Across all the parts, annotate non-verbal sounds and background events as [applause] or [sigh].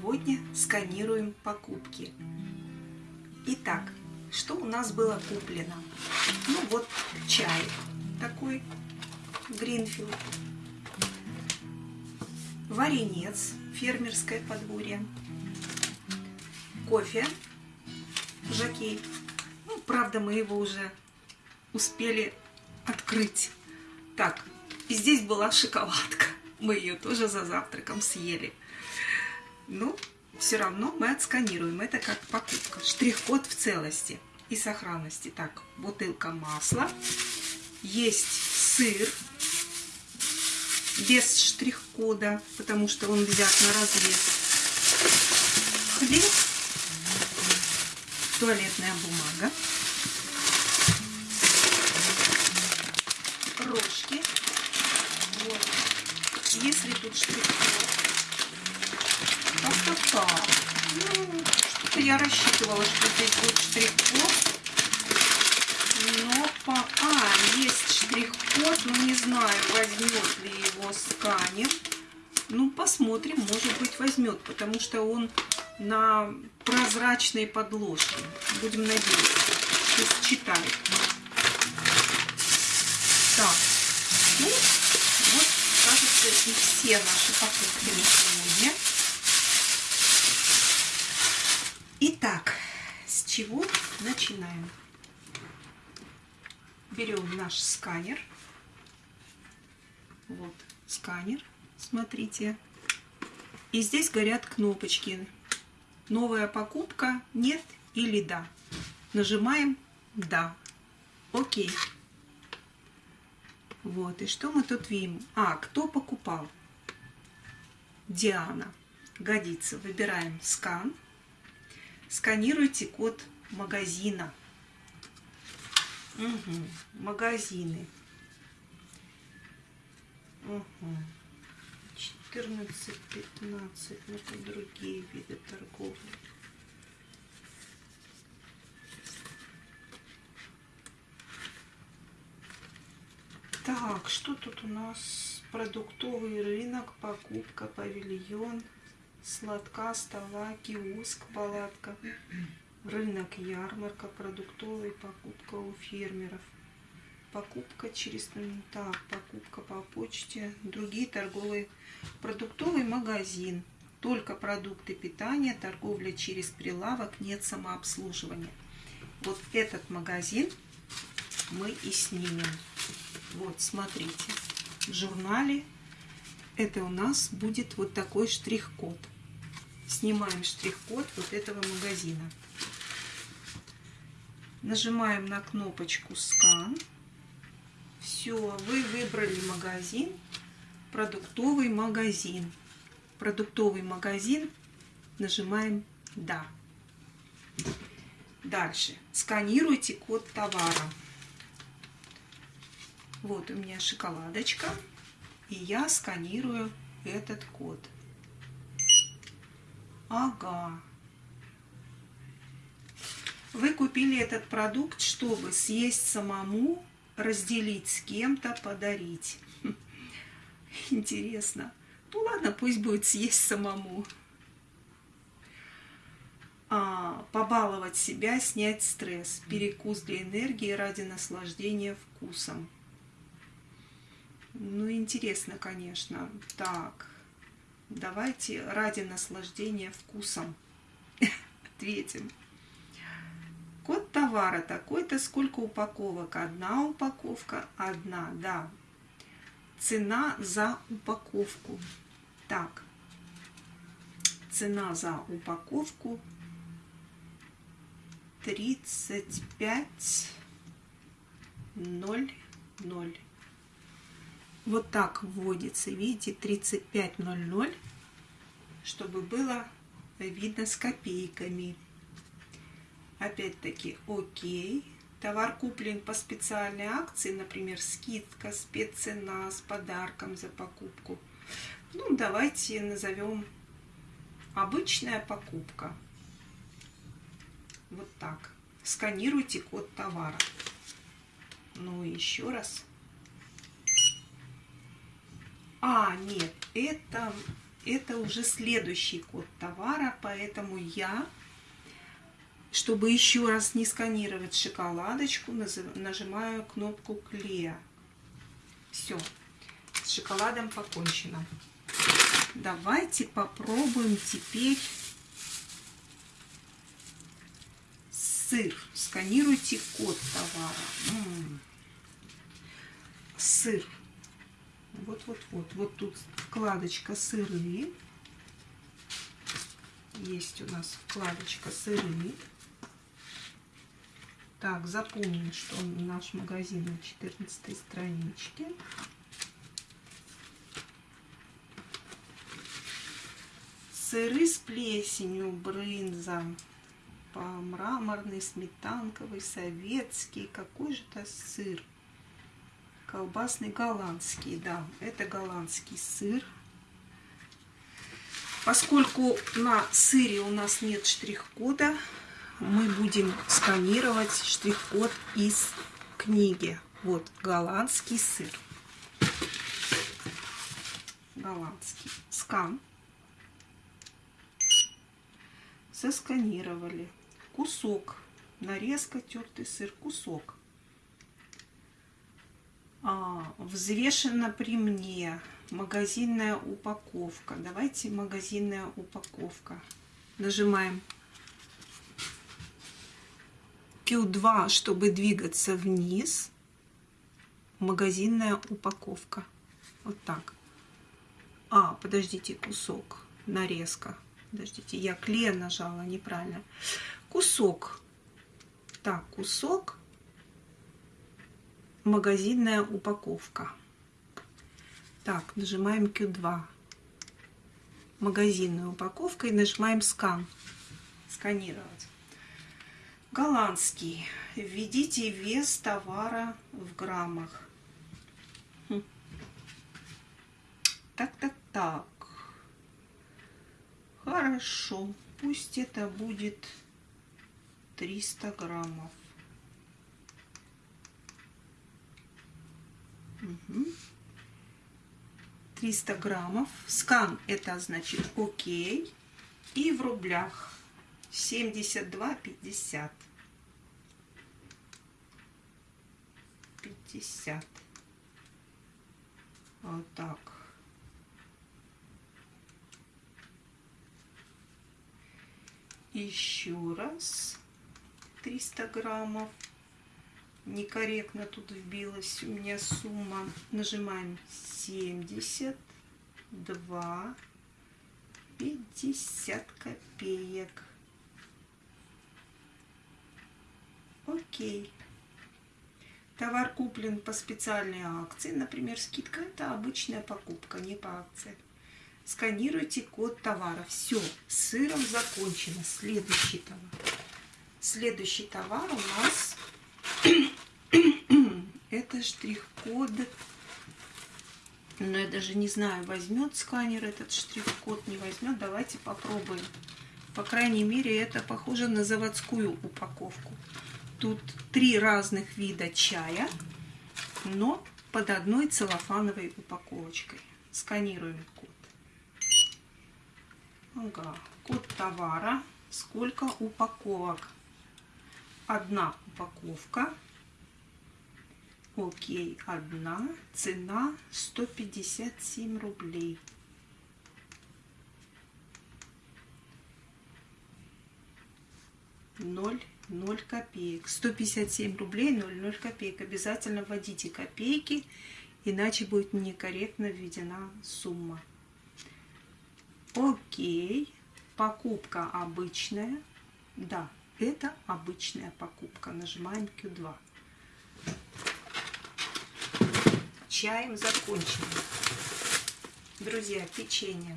Сегодня сканируем покупки. Итак, что у нас было куплено? Ну вот чай такой, Гринфилд, варенец, фермерское подворье, кофе, жакей. Ну, правда, мы его уже успели открыть. Так, и здесь была шоколадка мы ее тоже за завтраком съели. Ну, все равно мы отсканируем. Это как покупка. Штрих-код в целости и сохранности. Так, бутылка масла. Есть сыр без штрих-кода, потому что он взят на развес. Хлеб, туалетная бумага, рожки, вот, если тут штрих-код. Как-то так. Ну, что-то я рассчитывала, что здесь будет штрих-код. Но по... А, есть штрих-код, но не знаю, возьмет ли его сканер. Ну, посмотрим, может быть, возьмет, потому что он на прозрачной подложке. Будем надеяться, что считает. Так, ну, кажется, и все наши покупки на сегодня. Итак, с чего начинаем? Берем наш сканер. Вот сканер, смотрите. И здесь горят кнопочки. Новая покупка, нет или да. Нажимаем да. Окей. Вот, и что мы тут видим? А, кто покупал? Диана. Годится. Выбираем скан. Сканируйте код магазина. Угу. Магазины. Угу. 14, 15. Это другие виды торговли. Так, что тут у нас? Продуктовый рынок, покупка, павильон, сладка, стола, киоск, палатка, рынок, ярмарка, продуктовый, покупка у фермеров, покупка через... Так, покупка по почте, другие торговые, продуктовый магазин, только продукты питания, торговля через прилавок, нет самообслуживания. Вот этот магазин мы и снимем. Вот, смотрите, в журнале это у нас будет вот такой штрих-код. Снимаем штрих-код вот этого магазина. Нажимаем на кнопочку «Скан». Все, вы выбрали магазин, продуктовый магазин. Продуктовый магазин, нажимаем «Да». Дальше. Сканируйте код товара. Вот у меня шоколадочка. И я сканирую этот код. Ага. Вы купили этот продукт, чтобы съесть самому, разделить с кем-то, подарить. [laughs] Интересно. Ну ладно, пусть будет съесть самому. А, побаловать себя, снять стресс. Перекус для энергии ради наслаждения вкусом. Ну, интересно, конечно. Так, давайте ради наслаждения вкусом [laughs] ответим. Код товара такой-то, сколько упаковок? Одна упаковка, одна, да. Цена за упаковку. Так, цена за упаковку 35 0 0. Вот так вводится, видите, 3500, чтобы было видно с копейками. Опять-таки, окей. Товар куплен по специальной акции, например, скидка, спеццена с подарком за покупку. Ну, давайте назовем обычная покупка. Вот так. Сканируйте код товара. Ну, еще раз. А, нет, это, это уже следующий код товара, поэтому я, чтобы еще раз не сканировать шоколадочку, нажимаю кнопку клея. Все, с шоколадом покончено. Давайте попробуем теперь сыр. Сканируйте код товара. М -м. Сыр. Вот-вот-вот. Вот тут вкладочка сыры. Есть у нас вкладочка сыры. Так, запомним, что наш магазин на 14 страничке. Сыры с плесенью, брынза, по мраморный, сметанковый, советский. Какой же это сыр? Колбасный голландский, да, это голландский сыр. Поскольку на сыре у нас нет штрих-кода, мы будем сканировать штрих-код из книги. Вот, голландский сыр. Голландский. Скан. Сосканировали. Кусок. Нарезка, тертый сыр, кусок а, взвешено при мне. Магазинная упаковка. Давайте магазинная упаковка. Нажимаем Q2, чтобы двигаться вниз. Магазинная упаковка. Вот так. А, подождите, кусок. Нарезка. Подождите, я клей нажала неправильно. Кусок. Так, кусок магазинная упаковка. Так, нажимаем Q2. Магазинная упаковка и нажимаем скан. Сканировать. Голландский. Введите вес товара в граммах. Так, так, так. Хорошо. Пусть это будет 300 граммов. 300 граммов. Скан это значит окей. И в рублях 72,50. 50. Вот так. Еще раз 300 граммов некорректно тут вбилась у меня сумма. Нажимаем 72, 50 копеек. Окей. Товар куплен по специальной акции, например, скидка. Это обычная покупка, не по акции. Сканируйте код товара. Все, с сыром закончено. Следующий товар. Следующий товар у нас это штрих-код. Но я даже не знаю, возьмет сканер этот штрих-код, не возьмет. Давайте попробуем. По крайней мере, это похоже на заводскую упаковку. Тут три разных вида чая, но под одной целлофановой упаковочкой. Сканируем код. Ага. Код товара. Сколько упаковок? Одна упаковка. Окей, одна. Цена 157 рублей. Ноль, ноль копеек. 157 рублей, ноль, ноль копеек. Обязательно вводите копейки, иначе будет некорректно введена сумма. Окей. Покупка обычная. Да, это обычная покупка. Нажимаем Q2. Чаем закончено. Друзья, печенье.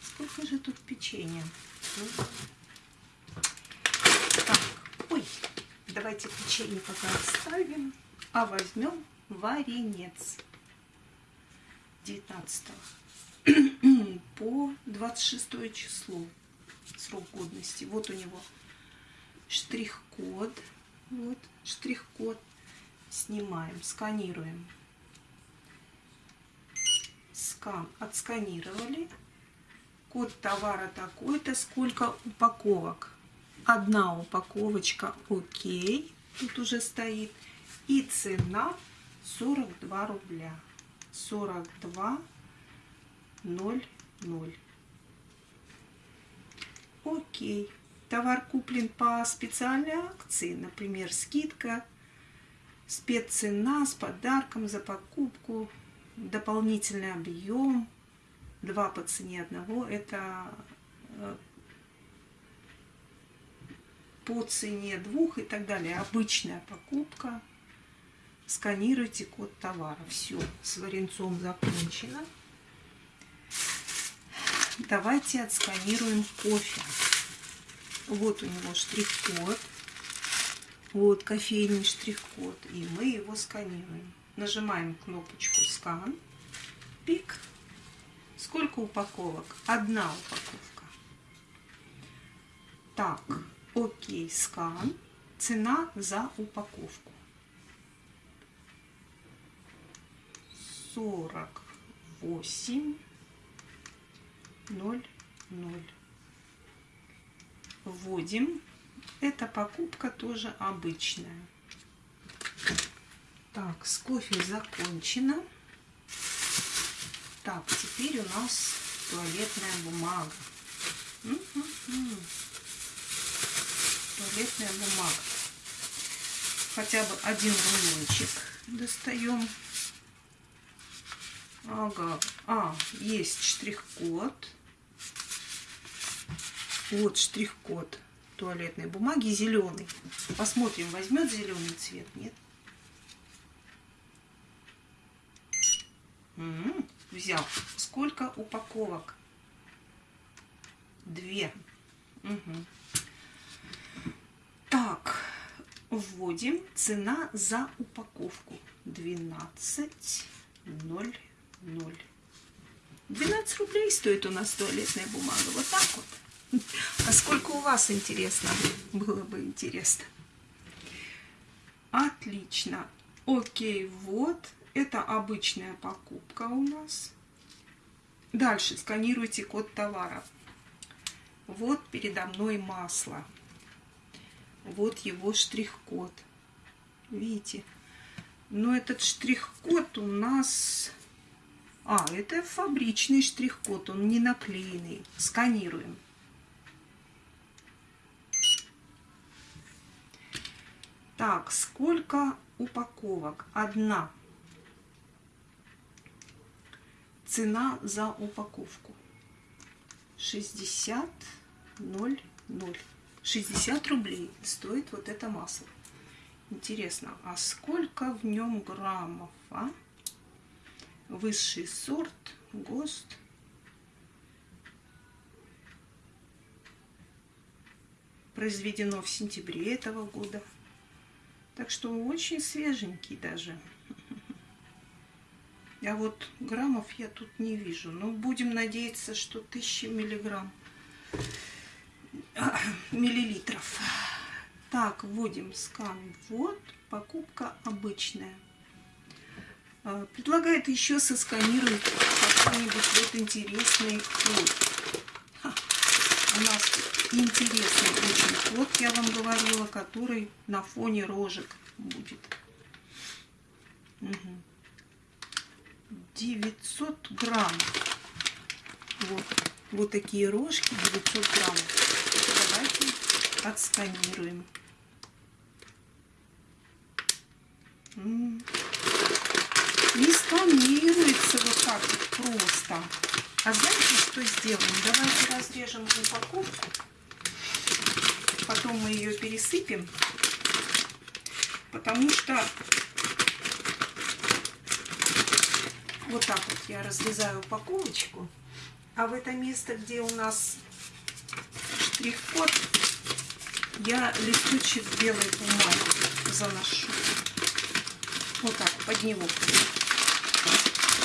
Сколько же тут печенья? Ну. Так, ой, давайте печенье пока оставим, а возьмем варенец 19 [clears throat] по 26 число срок годности. Вот у него штрих-код. Вот штрих-код. Снимаем, сканируем. скан отсканировали. Код товара такой-то, сколько упаковок. Одна упаковочка, окей, тут уже стоит. И цена 42 рубля. 42,00. Окей. Товар куплен по специальной акции, например, скидка, спеццена с подарком за покупку, дополнительный объем, два по цене одного. Это э, по цене двух и так далее. Обычная покупка. Сканируйте код товара. Все, с варенцом закончено. Давайте отсканируем кофе. Вот у него штрих-код. Вот кофейный штрих-код. И мы его сканируем. Нажимаем кнопочку скан. Пик. Сколько упаковок? Одна упаковка. Так, окей, скан. Цена за упаковку. 48 0 0 вводим. Эта покупка тоже обычная. Так, с кофе закончено. Так, теперь у нас туалетная бумага. М -м -м. Туалетная бумага. Хотя бы один рулончик достаем. Ага. А, есть штрих-код. Вот штрих-код туалетной бумаги зеленый. Посмотрим, возьмет зеленый цвет, нет? -м, взял. Сколько упаковок? Две. Угу. Так, вводим. Цена за упаковку. 12,00. 12 рублей стоит у нас туалетная бумага. Вот так вот. [laughs] А сколько у вас интересно? Было бы интересно. Отлично. Окей, вот. Это обычная покупка у нас. Дальше сканируйте код товара. Вот передо мной масло. Вот его штрих-код. Видите? Но этот штрих-код у нас... А, это фабричный штрих-код, он не наклеенный. Сканируем. Так, сколько упаковок? Одна. Цена за упаковку. 60 0 0. 60 рублей стоит вот это масло. Интересно, а сколько в нем граммов, а? Высший сорт, ГОСТ. Произведено в сентябре этого года. Так что очень свеженький даже. А вот граммов я тут не вижу. Но будем надеяться, что 1000 миллиграмм, [coughs] миллилитров. Так, вводим скан. Вот, покупка обычная. А, предлагает еще сосканировать какой-нибудь вот интересный код. У нас интересный очень код, я вам говорила, который на фоне рожек будет. Угу. 900 грамм. Вот, вот такие рожки, 900 грамм. Давайте отсканируем. Не сканируется вот так вот просто. А знаете, что сделаем? Давайте разрежем упаковку. Потом мы ее пересыпем. Потому что вот так вот я разрезаю упаковочку. А в это место, где у нас штрих-код, я листочек белой бумаги заношу. Вот так, под него.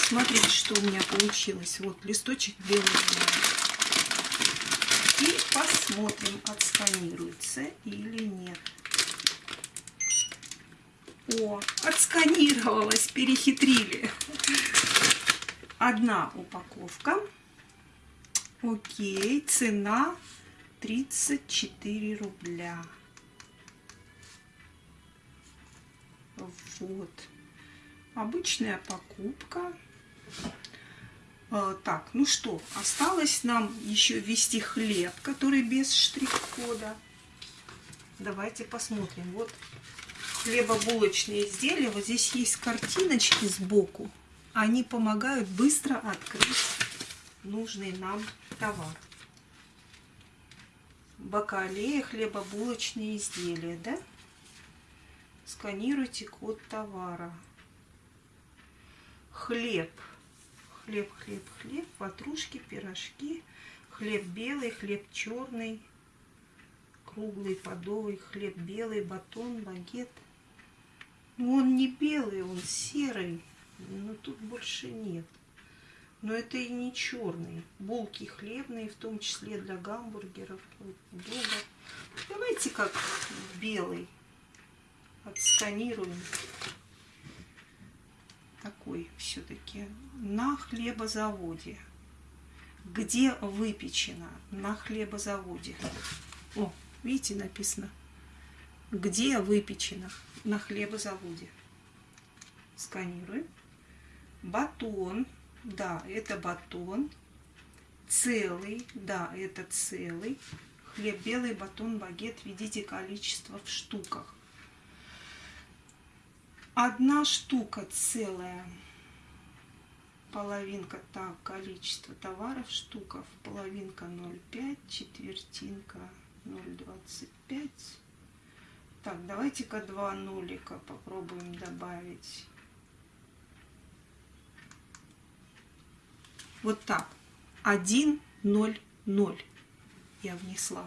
Смотрите, что у меня получилось. Вот листочек белый. И посмотрим, отсканируется или нет. О, отсканировалось, перехитрили. Одна упаковка. Окей, цена 34 рубля. Вот. Обычная покупка. А, так, ну что, осталось нам еще ввести хлеб, который без штрих-кода. Давайте посмотрим. Вот хлебобулочные изделия. Вот здесь есть картиночки сбоку. Они помогают быстро открыть нужный нам товар. Бакалея, хлебобулочные изделия, да? Сканируйте код товара. Хлеб. Хлеб, хлеб, хлеб, ватрушки, пирожки. Хлеб белый, хлеб черный, круглый, подовый, хлеб белый, батон, багет. Ну, он не белый, он серый, но тут больше нет. Но это и не черный. Булки хлебные, в том числе для гамбургеров. Вот, Давайте как белый. Отсканируем. Такой все-таки. На хлебозаводе. Где выпечено? На хлебозаводе. О, видите, написано. Где выпечено? На хлебозаводе. Сканируем. Батон да, это батон. Целый, да, это целый. Хлеб белый, батон, багет. Видите количество в штуках. Одна штука целая. Половинка, так, количество товаров, штуков. Половинка 0,5, четвертинка 0,25. Так, давайте-ка два нулика попробуем добавить. Вот так. 1, 0, 0 я внесла.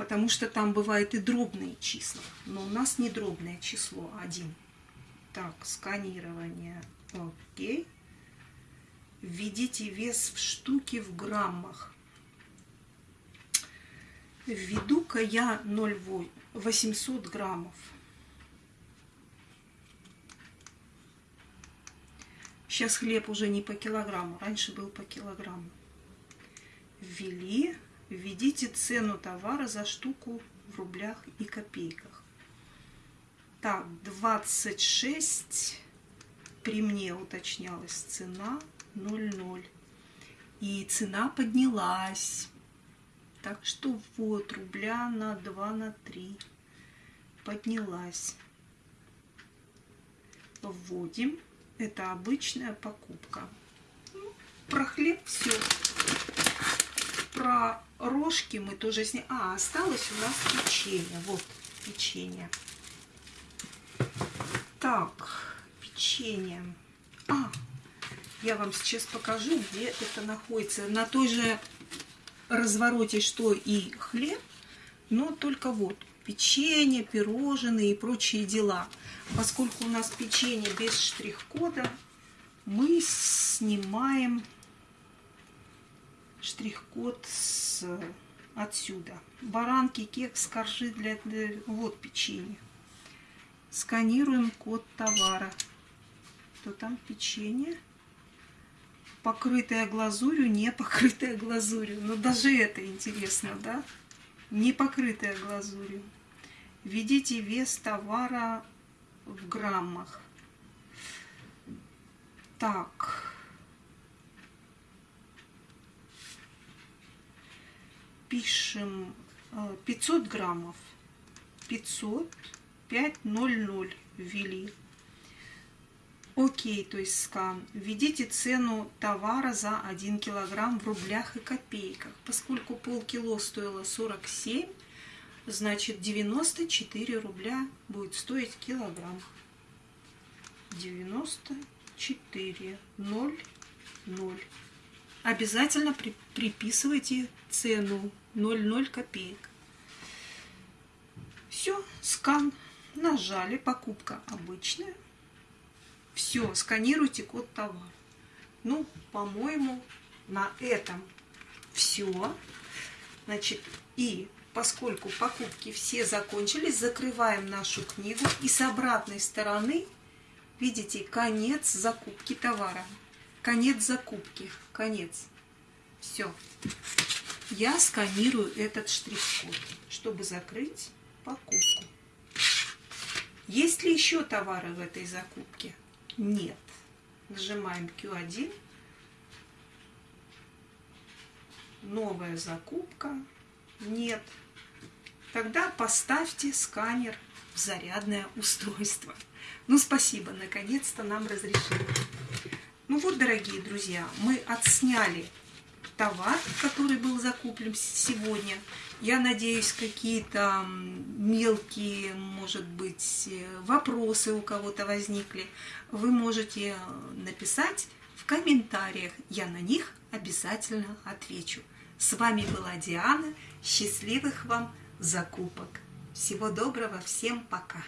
Потому что там бывают и дробные числа. Но у нас не дробное число 1. Так, сканирование. Окей. Введите вес в штуки в граммах. Введу-ка я 0,800 граммов. Сейчас хлеб уже не по килограмму, раньше был по килограмму. Ввели, введите цену товара за штуку в рублях и копейках. Так, 26, при мне уточнялась цена 0,0. И цена поднялась. Так что вот, рубля на 2, на 3 поднялась. Вводим это обычная покупка. Ну, про хлеб все. Про рожки мы тоже сняли. А, осталось у нас печенье. Вот печенье. Так, печенье. А, я вам сейчас покажу, где это находится. На той же развороте, что и хлеб, но только вот печенье, пирожные и прочие дела. Поскольку у нас печенье без штрих-кода, мы снимаем штрих-код отсюда. Баранки, кекс, коржи для... Вот печенье. Сканируем код товара. Что там печенье? Покрытая глазурью, не покрытая глазурью. Но даже это интересно, да? Не покрытая глазурью. Введите вес товара в граммах. Так. Пишем 500 э, граммов. 500, 500 ввели. Окей, то есть скан. Введите цену товара за 1 килограмм в рублях и копейках. Поскольку полкило стоило 47, значит 94 рубля будет стоить килограмм. 94, 0, 0. Обязательно при, приписывайте цену 0,0 копеек. Все, скан. Нажали, покупка обычная. Все, сканируйте код товара. Ну, по-моему, на этом все. Значит, и поскольку покупки все закончились, закрываем нашу книгу. И с обратной стороны, видите, конец закупки товара. конец закупки. Конец. Все. Я сканирую этот штрих-код, чтобы закрыть покупку. Есть ли еще товары в этой закупке? Нет. Нажимаем Q1. Новая закупка. Нет. Тогда поставьте сканер в зарядное устройство. Ну, спасибо, наконец-то нам разрешили. Ну вот, дорогие друзья, мы отсняли товар, который был закуплен сегодня. Я надеюсь, какие-то мелкие, может быть, вопросы у кого-то возникли. Вы можете написать в комментариях. Я на них обязательно отвечу. С вами была Диана. Счастливых вам закупок. Всего доброго, всем пока!